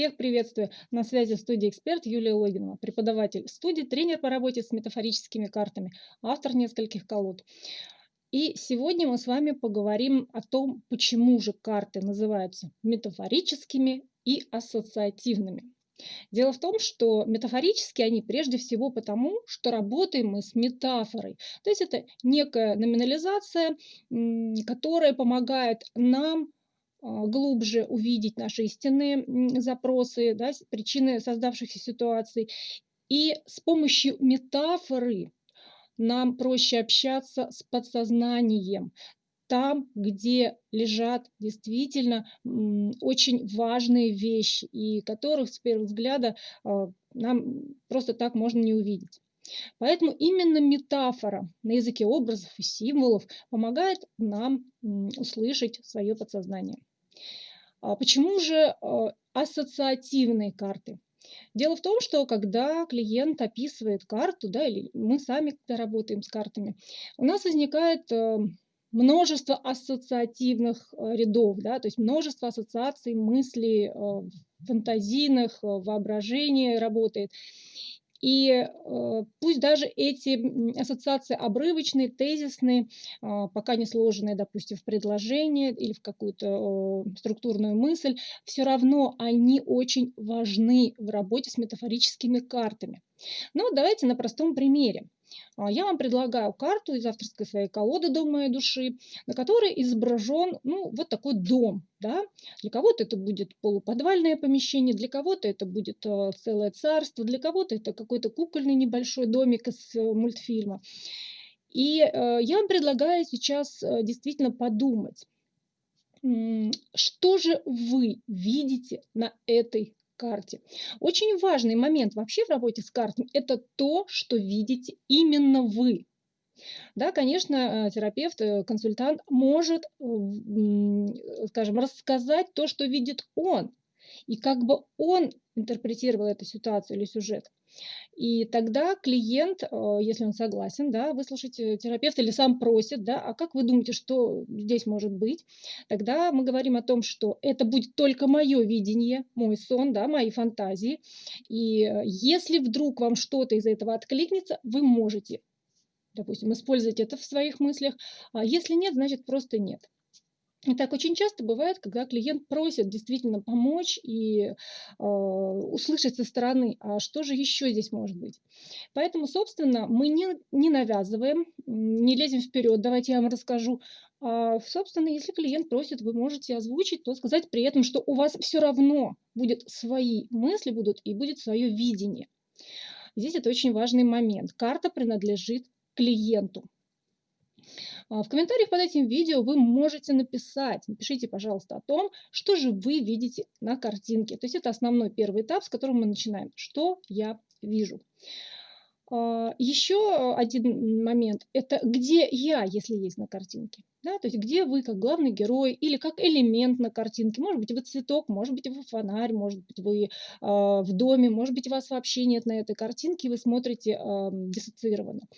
Всех приветствую! На связи студия «Эксперт» Юлия Логинова, преподаватель студии, тренер по работе с метафорическими картами, автор нескольких колод. И сегодня мы с вами поговорим о том, почему же карты называются метафорическими и ассоциативными. Дело в том, что метафорически они прежде всего потому, что работаем мы с метафорой. То есть это некая номинализация, которая помогает нам глубже увидеть наши истинные запросы, да, причины создавшихся ситуаций. И с помощью метафоры нам проще общаться с подсознанием, там, где лежат действительно очень важные вещи, и которых с первого взгляда а, нам просто так можно не увидеть. Поэтому именно метафора на языке образов и символов помогает нам услышать свое подсознание. А почему же а, ассоциативные карты? Дело в том, что когда клиент описывает карту, да, или мы сами когда работаем с картами, у нас возникает э, множество ассоциативных э, рядов, да, то есть множество ассоциаций, мыслей, э, фантазийных, воображение работает. И э, пусть даже эти ассоциации обрывочные, тезисные, э, пока не сложенные, допустим, в предложение или в какую-то структурную мысль, все равно они очень важны в работе с метафорическими картами. Но давайте на простом примере. А, я вам предлагаю карту из авторской своей колоды «Дом моей души», на которой изображен ну, вот такой дом. Да? Для кого-то это будет полуподвальное помещение, для кого-то это будет э, целое царство, для кого-то это какой-то кукольный небольшой домик из э, мультфильма. И э, я вам предлагаю сейчас действительно подумать, что же вы видите на этой карте. Очень важный момент вообще в работе с картами – это то, что видите именно вы. Да, конечно, э, терапевт, э, консультант может, э, скажем, рассказать то, что видит он, и как бы он интерпретировал эту ситуацию или сюжет. И тогда клиент, э, если он согласен, да, выслушать э, терапевта или сам просит, да, а как вы думаете, что здесь может быть? Тогда мы говорим о том, что это будет только мое видение, мой сон, да, мои фантазии. И э, если вдруг вам что-то из этого откликнется, вы можете, допустим, использовать это в своих мыслях. А если нет, значит просто нет. И так очень часто бывает, когда клиент просит действительно помочь и э, услышать со стороны, а что же еще здесь может быть. Поэтому, собственно, мы не, не навязываем, не лезем вперед, давайте я вам расскажу. А, собственно, если клиент просит, вы можете озвучить, то сказать при этом, что у вас все равно будет свои мысли будут и будет свое видение. Здесь это очень важный момент. Карта принадлежит клиенту. А, в комментариях под этим видео вы можете написать, напишите, пожалуйста, о том, что же вы видите на картинке. То есть это основной первый этап, с которым мы начинаем. Что я вижу. А, Еще один момент – это где я, если есть на картинке. Да, то есть где вы как главный герой или как элемент на картинке. Может быть, вы цветок, может быть, вы фонарь, может быть, вы э, в доме, может быть, вас вообще нет на этой картинке, и вы смотрите э, диссоциированно.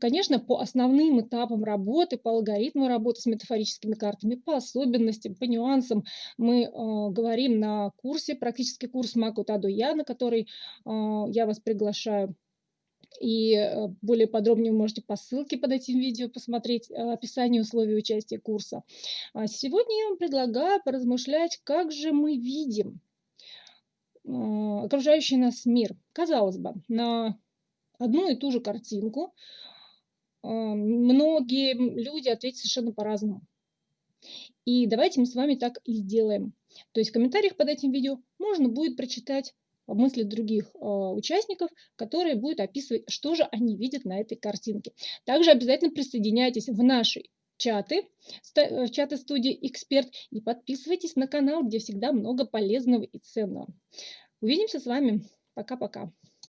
Конечно, по основным этапам работы, по алгоритму работы с метафорическими картами, по особенностям, по нюансам мы э, говорим на курсе, практический курс Маку Таду Я, на который э, я вас приглашаю. И э, более подробнее вы можете по ссылке под этим видео посмотреть э, описание условий участия курса. А сегодня я вам предлагаю поразмышлять, как же мы видим окружающий нас мир. Казалось бы, на одну и ту же картинку, а, многие люди ответят совершенно по-разному. И давайте мы с вами так и сделаем. То есть в комментариях под этим видео можно будет прочитать мысли других э, участников, которые будут описывать, что же они видят на этой картинке. Также обязательно присоединяйтесь в наши чаты, в чаты студии «Эксперт» и подписывайтесь на канал, где всегда много полезного и ценного. Увидимся с вами. Пока-пока.